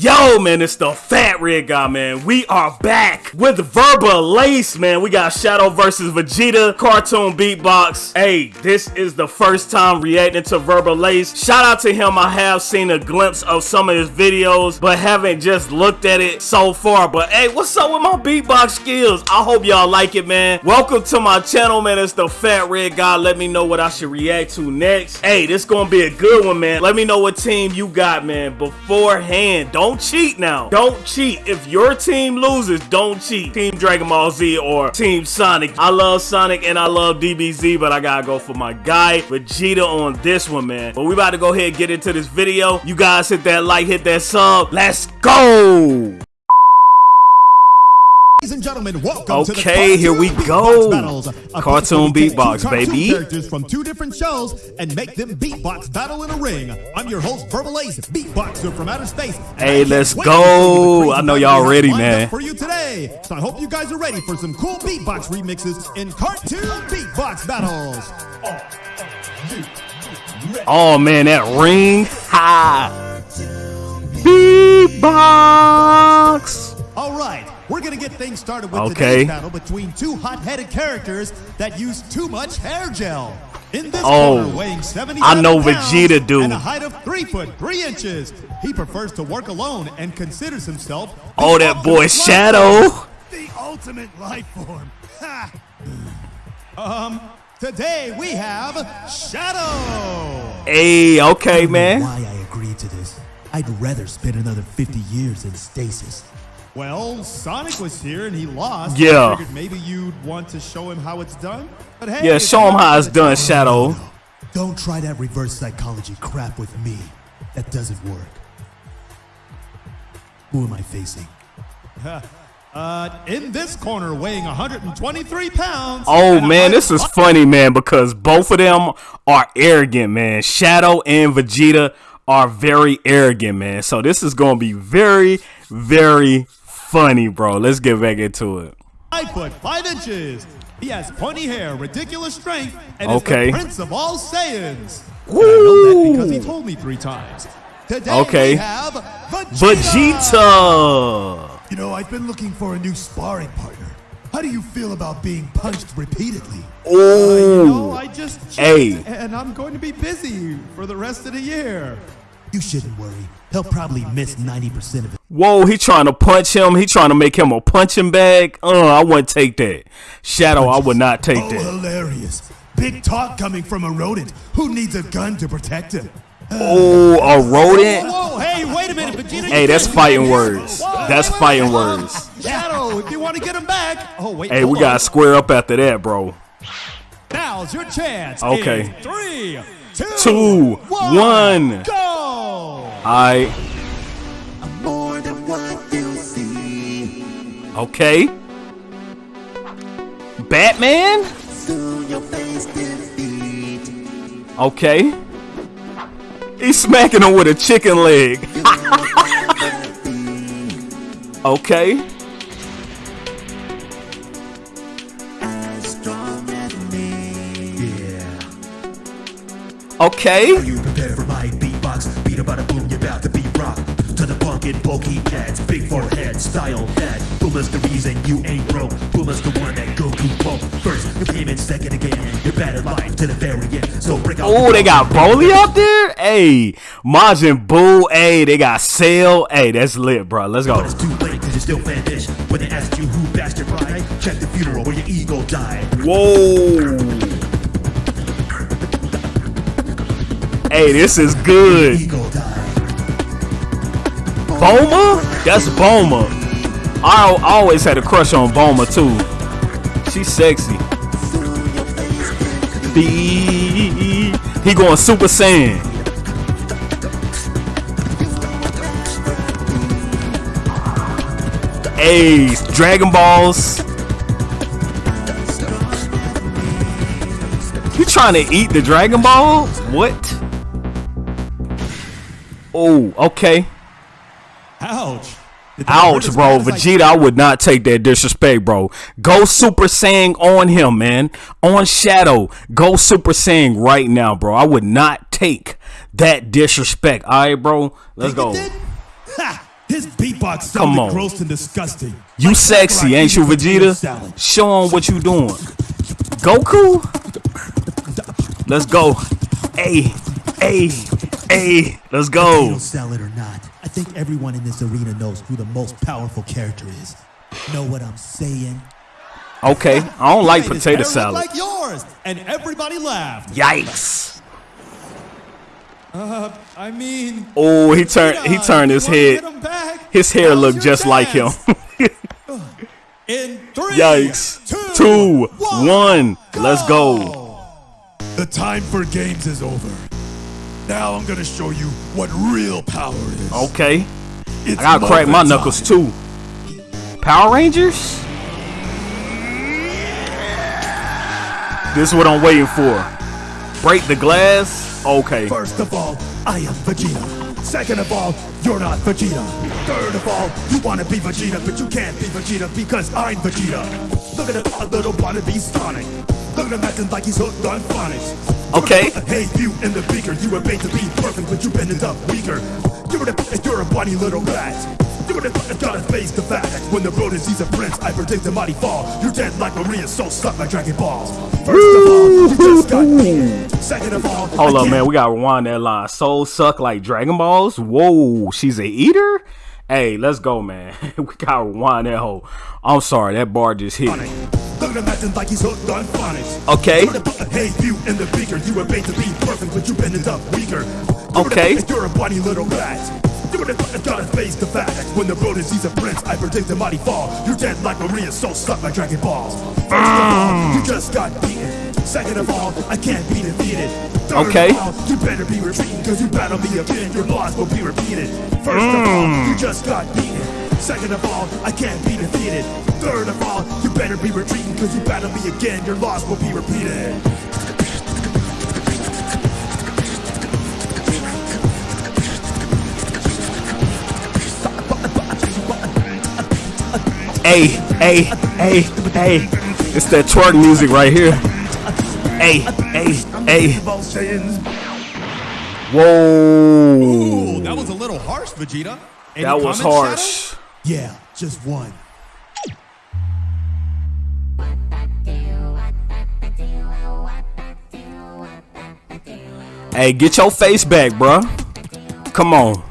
Yo, man, it's the Fat Red Guy, man. We are back with Verbal Lace, man. We got Shadow versus Vegeta cartoon beatbox. Hey, this is the first time reacting to Verbal Lace. Shout out to him. I have seen a glimpse of some of his videos, but haven't just looked at it so far. But hey, what's up with my beatbox skills? I hope y'all like it, man. Welcome to my channel, man. It's the Fat Red Guy. Let me know what I should react to next. Hey, this gonna be a good one, man. Let me know what team you got, man, beforehand. Don't cheat now. Don't cheat. If your team loses, don't cheat. Team Dragon Ball Z or Team Sonic. I love Sonic and I love DBZ, but I gotta go for my guy, Vegeta, on this one, man. But we about to go ahead and get into this video. You guys hit that like, hit that sub. Let's go! Ladies and gentlemen, welcome okay, here we go. Battles, cartoon beatbox, baby. Characters from two different shows and make them beatbox battle in a ring. I'm your host, Verbalase, beatboxer from outer space. Hey, let's go. I know y'all ready, man. For you today, so I hope you guys are ready for some cool beatbox remixes in cartoon beatbox battles. Oh man, that ring, ha! Beatbox. All right. We're gonna get things started with okay. today's battle between two hot-headed characters that use too much hair gel. In this oh, corner, weighing 70 I know Vegeta do. And a height of three foot three inches. He prefers to work alone and considers himself. Oh, that boy Shadow. The ultimate life form. um, today we have Shadow. Hey, okay, man. Why I agreed to this? I'd rather spend another 50 years in stasis. Well, Sonic was here and he lost. Yeah. I maybe you'd want to show him how it's done. But hey, yeah, show him how it's done, Shadow. Don't try that reverse psychology crap with me. That doesn't work. Who am I facing? Uh, in this corner, weighing 123 pounds. Oh man, this is funny, man, because both of them are arrogant, man. Shadow and Vegeta are very arrogant, man. So this is gonna be very, very funny, bro. Let's get back into it. Five foot five inches. He has pointy hair, ridiculous strength, and okay. is the prince of all Saiyans. Woo! I know that because he told me three times. Today okay. we have Vegeta. Vegeta. You know, I've been looking for a new sparring partner. How do you feel about being punched repeatedly? Oh, uh, you know, I just hey, and I'm going to be busy for the rest of the year. You shouldn't worry. He'll probably miss 90% of it. Whoa, he trying to punch him. He trying to make him a punching bag. Uh, I wouldn't take that. Shadow, I would not take oh, that. hilarious. Big talk coming from a rodent. Who needs a gun to protect him? Oh, a rodent? Whoa, whoa, hey, wait a minute, Vegeta. Hey, that's fighting words. Whoa, that's wait, fighting wait, words. Shadow, if you want to get him back. Oh, wait. Hey, we got to square up after that, bro. Now's your chance. Okay. In three, two, two one, one. go. I. Okay. Batman? Okay. He's smacking him with a chicken leg. okay. Okay. Are you prepared for my beatbox? Beat about a boom, you're about to be rocked. To the bulky cats, big forehead, style that. Bulma's the reason you ain't broke. Bulma's the one that Goku broke. First, you came in second again. You're bad at life to the very end. So break out. Oh, they got Broly up there? Hey, Majin Buu. Hey, they got Cell. Hey, that's lit, bro. Let's go. But it's too late because you're still. When they asked you who your pride, check the funeral where your ego died. Whoa. Hey, this is good. Bulma? That's Bulma. I always had a crush on Bulma too. She's sexy. B. He going Super Saiyan. Hey, Dragon Balls. You trying to eat the Dragon Ball? What? Oh, okay. Ouch. Ouch, bro. Vegeta, I would not take that disrespect, bro. Go Super Saiyan on him, man. On Shadow. Go Super Saiyan right now, bro. I would not take that disrespect. All right, bro. Let's go. Ha! His beatbox sounded Come on. gross and disgusting. You sexy, ain't you, Vegeta? Show him what you doing. Goku? Let's go. Hey, hey, hey, let's go. Salad or not, I think everyone in this arena knows who the most powerful character is. Know what I'm saying? Okay, I don't like potato salad. Like yours, and everybody laughed. Yikes. Uh, I mean. Oh, he turned. He turned his head. His hair looked just like him. In three, Yikes. Two, two one, one. Go. Let's go. The time for games is over. Now I'm gonna show you what real power is. Okay. It's I gotta crack my knuckles too. Power Rangers? This is what I'm waiting for. Break the glass? Okay. First of all, I am Vegeta. Second of all, you're not Vegeta. Third of all, you wanna be Vegeta, but you can't be Vegeta because I'm Vegeta. Look at a little wannabe Sonic. Look at acting like he's hooked on phonics. Okay. Hey, you in the beaker, you were made to be perfect, but you bended up weaker. You're a, you're a bunny little rat. You gotta face the fact when the road sees a prince, I predict the mighty fall. You're dead like Maria, so stuck like Dragon Balls. First of all, you just got me. Second of all, hold up, man, we gotta rewind that line. Soul suck like Dragon Balls. Whoa, she's a eater. Hey, let's go, man. we gotta rewind that whole. I'm sorry, that bar just hit. Look at him like he's hooked on phonics. Okay. Hey, you in the beaker, you were made to be perfect, but you up weaker. Okay. You're a bunny little rat. You would have gotta face the fact When the road sees a prince, I predict a mighty fall You're dead like Maria, so stuck like Dragon Balls First of all, you just got beaten Second of all, I can't be defeated Third okay. All, you better be retreating Cause you battle me again, your loss will be repeated First mm. of all, you just got beaten Second of all, I can't be defeated Third of all, you better be retreating Cause you battle me again, your loss will be repeated Hey, hey, hey, hey. It's that twerk music right here. Hey, hey, hey. Whoa. Ooh, that was a little harsh, Vegeta. Any that was harsh. Shadow? Yeah, just one. Hey, get your face back, bro. Come on.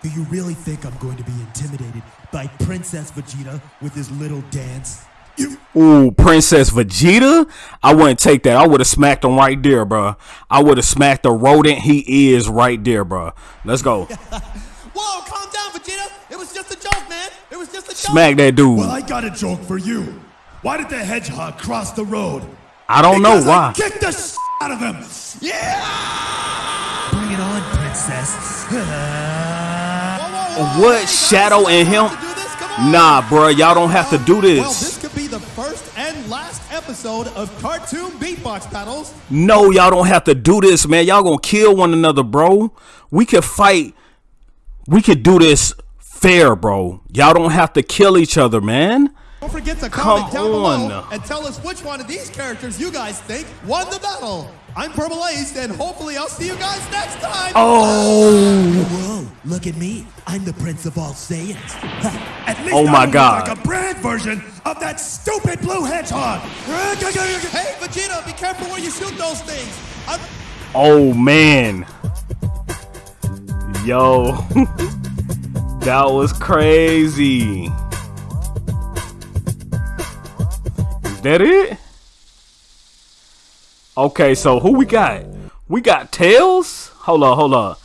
Do you really think I'm going to be intimidated by Princess Vegeta with his little dance? Ooh, Princess Vegeta? I wouldn't take that. I would have smacked him right there, bro. I would have smacked the rodent he is right there, bro. Let's go. Smack that dude. Well, I got a joke for you. Why did the hedgehog cross the road? I don't because know why. I kicked the s out of him. Yeah! Bring it on, princess. What Shadow and him? Nah, bro, y'all don't have to do this. Well, this could be the first and last episode of Cartoon Beatbox Battles. No, y'all don't have to do this, man. Y'all gonna kill one another, bro. We could fight. We could do this fair, bro. Y'all don't have to kill each other, man. Don't forget to comment Come down on. below and tell us which one of these characters you guys think won the battle. I'm Verbalase, and hopefully I'll see you guys next time. Oh! Whoa, look at me. I'm the Prince of all Saiyans. At least oh my I God. like a brand version of that stupid blue hedgehog. Hey, Vegeta, be careful where you shoot those things. I'm oh, man. Yo. that was crazy. Is that it? Okay, so who we got? We got Tails. Hold on, hold on.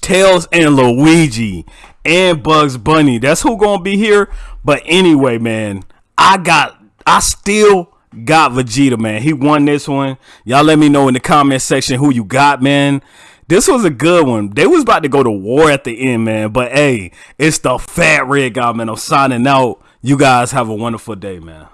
Tails and Luigi and Bugs Bunny. That's who gonna be here. But anyway, man, I got, I still got Vegeta, man. He won this one. Y'all let me know in the comment section who you got, man. This was a good one. They was about to go to war at the end, man. But hey, it's the fat red guy, man. I'm signing out. You guys have a wonderful day, man.